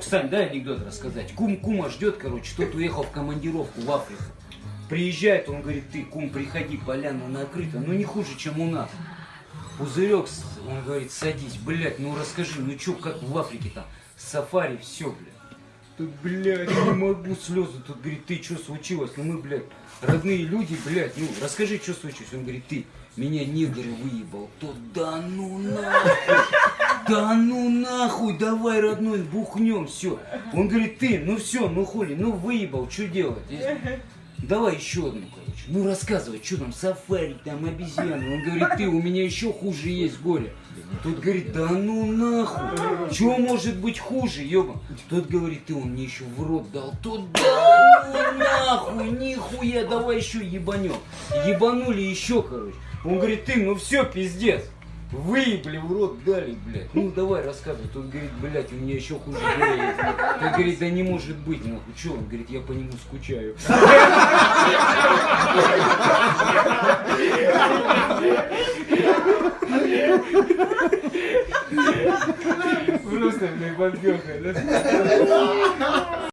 Сань, дай анекдот рассказать. Кум кума ждет, короче, тот уехал в командировку в Африку. Приезжает, он говорит, ты, кум, приходи, поляна накрыта. Ну не хуже, чем у нас. Пузырек, он говорит, садись, блядь, ну расскажи, ну чё, как в Африке там, сафари, все, блядь. Тут, блядь, не могу, слезы. Тут, говорит, ты, что случилось? Ну мы, блядь, родные люди, блядь, ну расскажи, что случилось. Он говорит, ты, меня негр выебал. Тот, да ну нахуй, да ну нахуй, давай, родной, бухнем, все. Он говорит, ты, ну все, ну хули, ну выебал, что делать? Давай еще одну, короче. Ну рассказывай, что там, сафари, там обезьяны. Он говорит, ты, у меня еще хуже есть горе. Тот говорит, да ну нахуй, что может быть хуже, ёба? Тот говорит, ты, он мне еще в рот дал. Тот, да ну нахуй, нихуя, давай еще ебанем. Ебанули еще, короче. Он говорит, ты, ну все, пиздец. Выебли в рот дали, блядь. Ну давай рассказывай. Тот говорит, блядь, у меня еще хуже горе есть. Говорит, да не может быть, нахуй. Че? Он говорит, я по нему скучаю. Просто, блядь, подбеха, да?